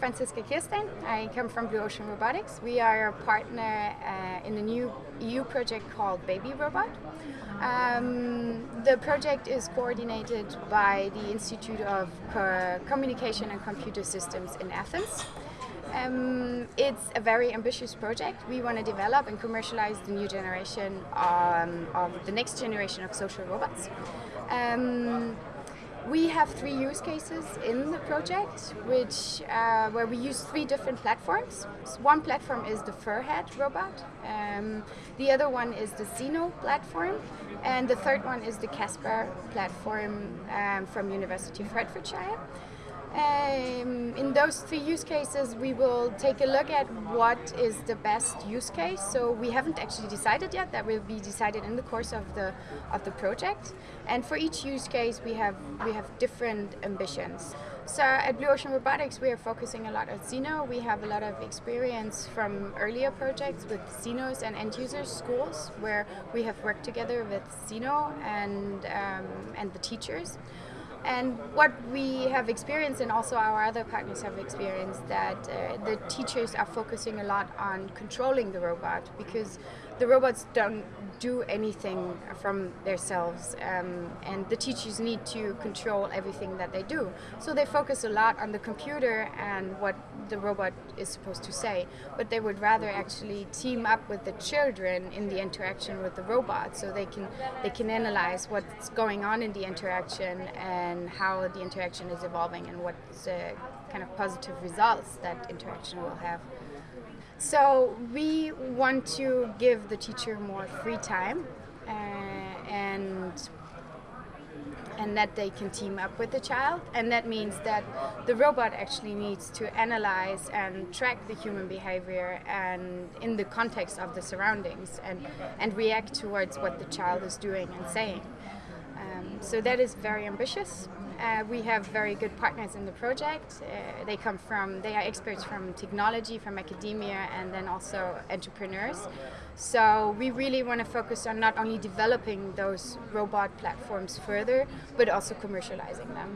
I'm. I come from Blue Ocean Robotics. We are a partner uh, in a new EU project called Baby Robot. Um, the project is coordinated by the Institute of Co Communication and Computer Systems in Athens. Um, it's a very ambitious project. We want to develop and commercialize the new generation um, of the next generation of social robots. Um, we have three use cases in the project, which uh, where we use three different platforms. So one platform is the Furhat robot, um, the other one is the Zeno platform, and the third one is the Kaspar platform um, from University of Hertfordshire. Um, in those three use cases, we will take a look at what is the best use case. So we haven't actually decided yet. That will be decided in the course of the of the project. And for each use case, we have we have different ambitions. So at Blue Ocean Robotics, we are focusing a lot on Zeno. We have a lot of experience from earlier projects with Zenos and end users schools, where we have worked together with Zeno and um, and the teachers. And what we have experienced, and also our other partners have experienced, that uh, the teachers are focusing a lot on controlling the robot because the robots don't do anything from themselves, um, and the teachers need to control everything that they do. So they focus a lot on the computer and what the robot is supposed to say, but they would rather actually team up with the children in the interaction with the robot, so they can they can analyze what's going on in the interaction and how the interaction is evolving and what uh, kind of positive results that interaction will have. So we want to give the teacher more free time uh, and and that they can team up with the child. And that means that the robot actually needs to analyze and track the human behavior and in the context of the surroundings and and react towards what the child is doing and saying um, so that is very ambitious uh, we have very good partners in the project. Uh, they come from, they are experts from technology, from academia, and then also entrepreneurs. So we really want to focus on not only developing those robot platforms further, but also commercializing them.